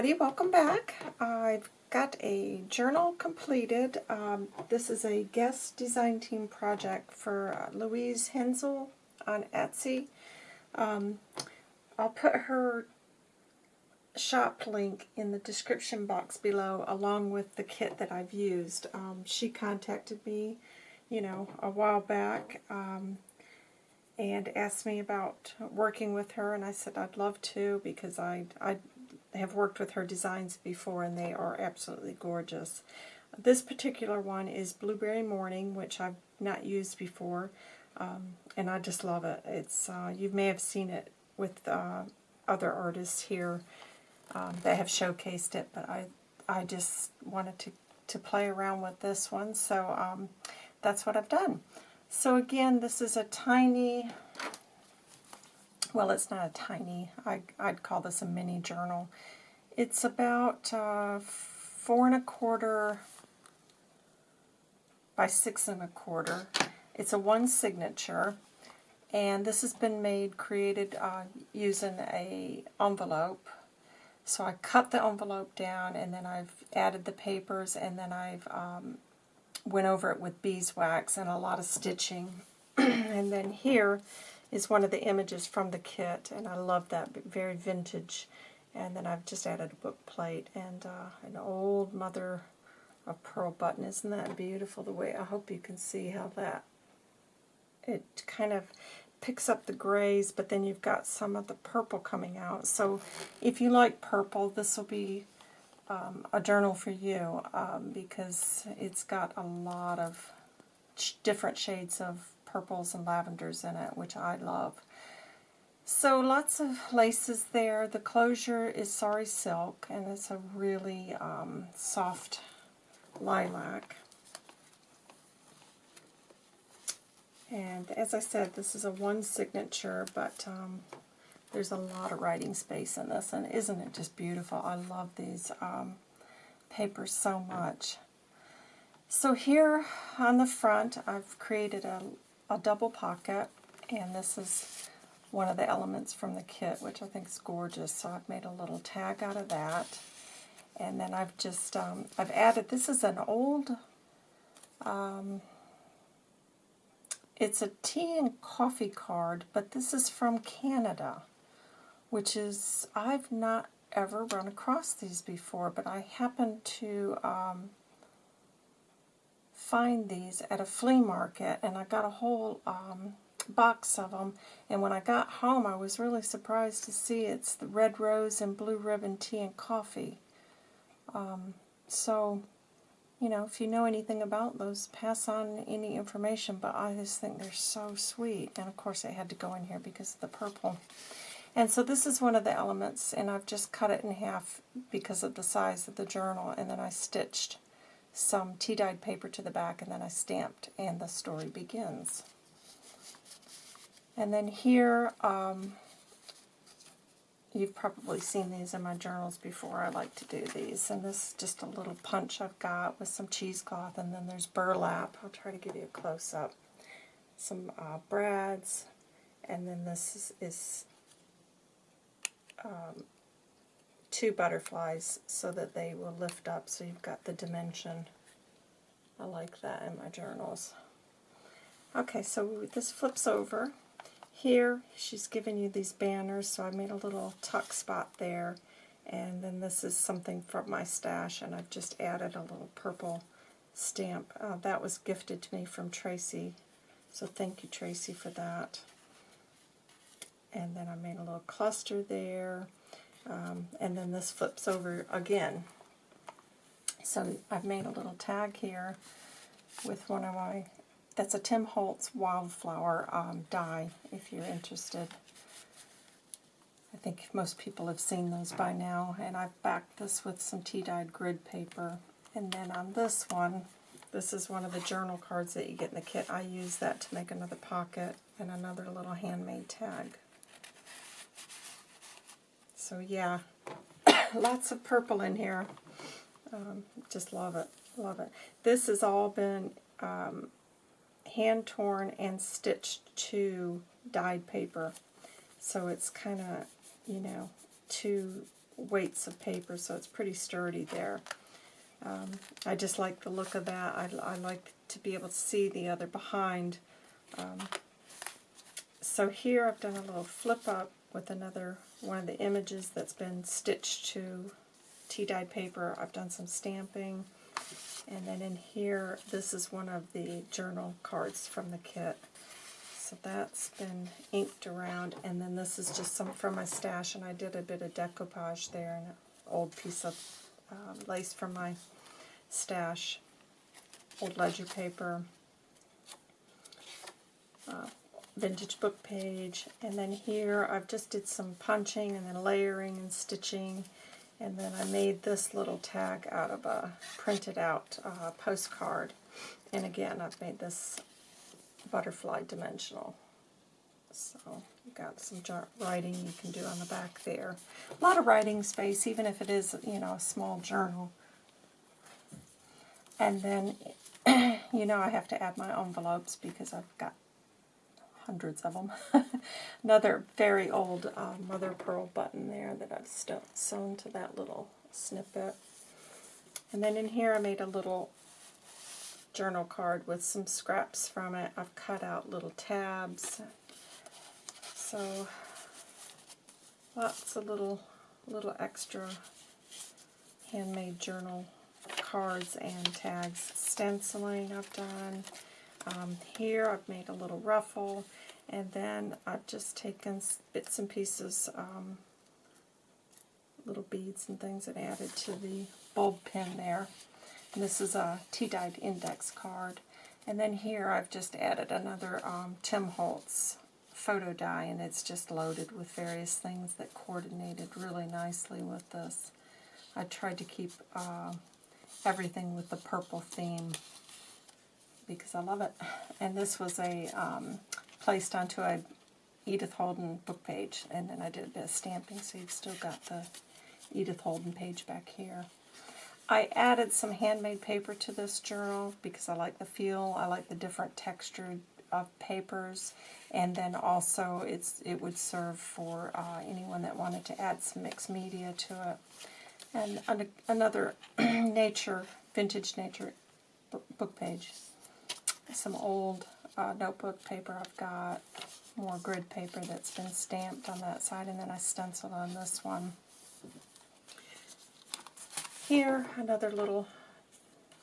everybody, welcome back. I've got a journal completed. Um, this is a guest design team project for uh, Louise Hensel on Etsy. Um, I'll put her shop link in the description box below along with the kit that I've used. Um, she contacted me, you know, a while back um, and asked me about working with her and I said I'd love to because I, I have worked with her designs before and they are absolutely gorgeous. This particular one is Blueberry Morning, which I've not used before, um, and I just love it. It's uh, You may have seen it with uh, other artists here um, that have showcased it, but I, I just wanted to, to play around with this one, so um, that's what I've done. So again, this is a tiny well, it's not a tiny, I, I'd call this a mini journal. It's about uh, four and a quarter by six and a quarter. It's a one signature, and this has been made, created uh, using a envelope. So I cut the envelope down, and then I've added the papers, and then I've um, went over it with beeswax and a lot of stitching. and then here is one of the images from the kit, and I love that, very vintage. And then I've just added a book plate and uh, an old mother of pearl button. Isn't that beautiful the way, I hope you can see how that, it kind of picks up the grays, but then you've got some of the purple coming out. So if you like purple, this will be um, a journal for you um, because it's got a lot of different shades of purples and lavenders in it, which I love. So lots of laces there. The closure is Sari Silk, and it's a really um, soft lilac. And as I said, this is a one signature, but um, there's a lot of writing space in this, and isn't it just beautiful? I love these um, papers so much. So here on the front, I've created a a double pocket, and this is one of the elements from the kit, which I think is gorgeous. So I've made a little tag out of that. And then I've just, um, I've added, this is an old, um, it's a tea and coffee card, but this is from Canada, which is, I've not ever run across these before, but I happened to um, find these at a flea market, and I got a whole um, box of them. And when I got home, I was really surprised to see it's the red rose and blue ribbon tea and coffee. Um, so, you know, if you know anything about those, pass on any information. But I just think they're so sweet. And of course, I had to go in here because of the purple. And so this is one of the elements, and I've just cut it in half because of the size of the journal, and then I stitched some tea-dyed paper to the back, and then I stamped, and the story begins. And then here, um, you've probably seen these in my journals before. I like to do these. And this is just a little punch I've got with some cheesecloth, and then there's burlap. I'll try to give you a close-up. Some uh, brads, and then this is, is um, two butterflies so that they will lift up so you've got the dimension. I like that in my journals. Okay, so this flips over. Here, she's given you these banners, so I made a little tuck spot there. And then this is something from my stash, and I've just added a little purple stamp. Uh, that was gifted to me from Tracy, so thank you, Tracy, for that. And then I made a little cluster there. Um, and then this flips over again. So I've made a little tag here with one of my, that's a Tim Holtz wildflower um, die, if you're interested. I think most people have seen those by now, and I've backed this with some tea-dyed grid paper. And then on this one, this is one of the journal cards that you get in the kit. I use that to make another pocket and another little handmade tag. So yeah, lots of purple in here. Um, just love it, love it. This has all been um, hand-torn and stitched to dyed paper. So it's kind of, you know, two weights of paper, so it's pretty sturdy there. Um, I just like the look of that. I, I like to be able to see the other behind. Um, so here I've done a little flip up with another one of the images that's been stitched to tea-dyed paper. I've done some stamping. And then in here, this is one of the journal cards from the kit. So that's been inked around, and then this is just some from my stash, and I did a bit of decoupage there, and an old piece of um, lace from my stash, old ledger paper, uh, vintage book page, and then here I've just did some punching and then layering and stitching, and then I made this little tag out of a printed out uh, postcard, and again I've made this butterfly dimensional. So you've got some writing you can do on the back there. A lot of writing space, even if it is, you know, a small journal. And then, you know, I have to add my envelopes because I've got hundreds of them. Another very old uh, mother pearl button there that I've sewn to that little snippet. And then in here I made a little journal card with some scraps from it. I've cut out little tabs. So lots of little little extra handmade journal cards and tags. Stenciling I've done. Um, here I've made a little ruffle and then I've just taken bits and pieces, um, little beads and things and added to the bulb pin there. And this is a tea-dyed index card. And then here I've just added another um, Tim Holtz photo die, and it's just loaded with various things that coordinated really nicely with this. I tried to keep uh, everything with the purple theme because I love it. And this was a um, placed onto a Edith Holden book page, and then I did a bit of stamping, so you've still got the Edith Holden page back here. I added some handmade paper to this journal because I like the feel, I like the different texture of papers, and then also it's it would serve for uh, anyone that wanted to add some mixed media to it. And another nature, vintage nature book page. Some old uh, notebook paper I've got, more grid paper that's been stamped on that side, and then I stenciled on this one. Here, another little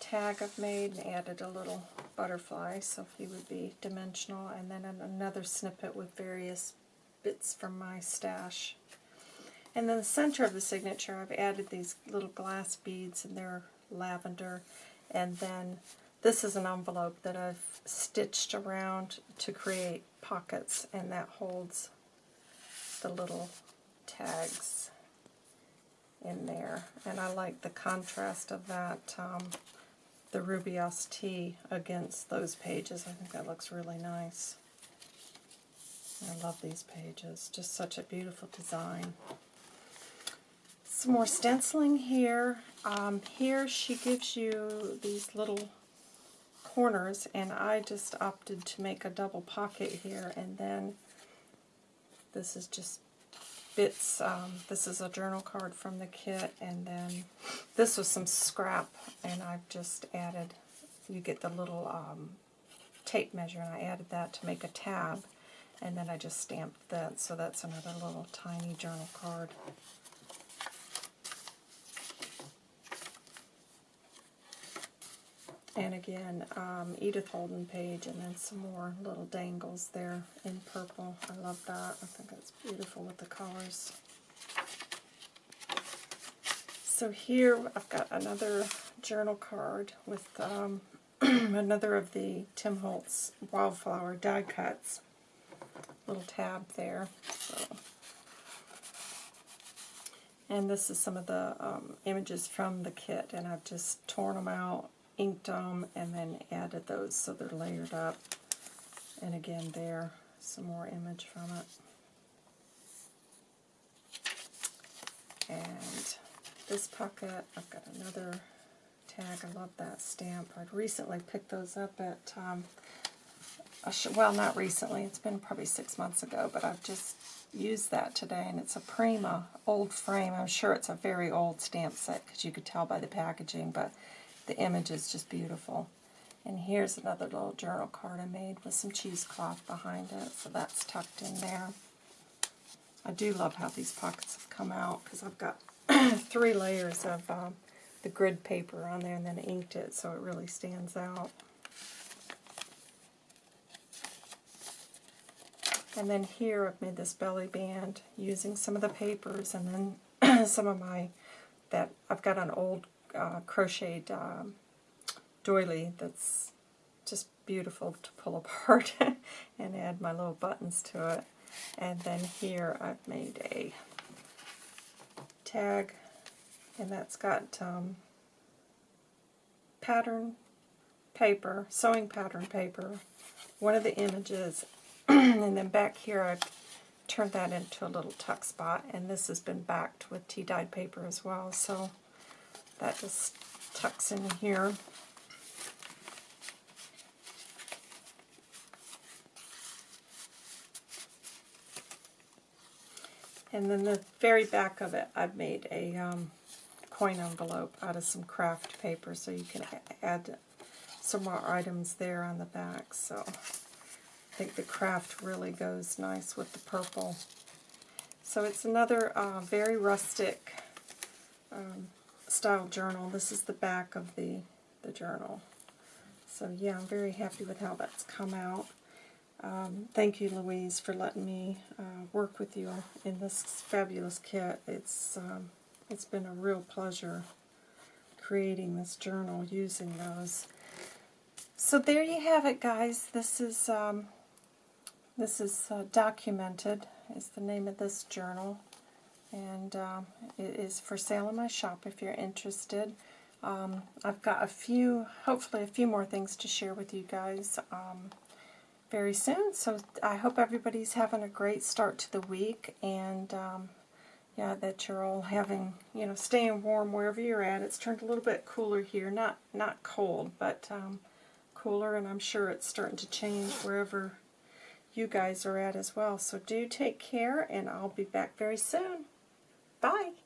tag I've made and added a little butterfly so he would be dimensional and then another snippet with various bits from my stash. And then the center of the signature I've added these little glass beads and they're lavender and then this is an envelope that I've stitched around to create pockets and that holds the little tags in there. And I like the contrast of that, um, the Ruby tea against those pages. I think that looks really nice. I love these pages. Just such a beautiful design. Some more stenciling here. Um, here she gives you these little corners, and I just opted to make a double pocket here, and then this is just bits. Um, this is a journal card from the kit, and then this was some scrap, and I've just added, you get the little um, tape measure, and I added that to make a tab, and then I just stamped that, so that's another little tiny journal card. And again, um, Edith Holden page, and then some more little dangles there in purple. I love that. I think it's beautiful with the colors. So here I've got another journal card with um, another of the Tim Holtz Wildflower die cuts. Little tab there. So. And this is some of the um, images from the kit, and I've just torn them out inked them and then added those so they're layered up. And again there, some more image from it. And this pocket, I've got another tag. I love that stamp. I'd recently picked those up at um, well, not recently. It's been probably six months ago, but I've just used that today, and it's a Prima old frame. I'm sure it's a very old stamp set because you could tell by the packaging, but the image is just beautiful. And here's another little journal card I made with some cheesecloth behind it, so that's tucked in there. I do love how these pockets have come out because I've got three layers of um, the grid paper on there and then inked it so it really stands out. And then here I've made this belly band using some of the papers and then some of my, that I've got an old uh, crocheted um, doily that's just beautiful to pull apart and add my little buttons to it. And then here I've made a tag and that's got um, pattern paper, sewing pattern paper, one of the images, and then back here I've turned that into a little tuck spot, and this has been backed with tea-dyed paper as well, so that just tucks in here. And then the very back of it, I've made a um, coin envelope out of some kraft paper, so you can add some more items there on the back. So I think the craft really goes nice with the purple. So it's another uh, very rustic um, style journal. This is the back of the, the journal. So yeah, I'm very happy with how that's come out. Um, thank you, Louise, for letting me uh, work with you in this fabulous kit. It's um, it's been a real pleasure creating this journal using those. So there you have it, guys. This is um, this is uh, documented. Is the name of this journal, and um, it is for sale in my shop if you're interested. Um, I've got a few, hopefully a few more things to share with you guys. Um, very soon. So I hope everybody's having a great start to the week and um, yeah, that you're all having, you know, staying warm wherever you're at. It's turned a little bit cooler here. Not not cold, but um, cooler and I'm sure it's starting to change wherever you guys are at as well. So do take care and I'll be back very soon. Bye.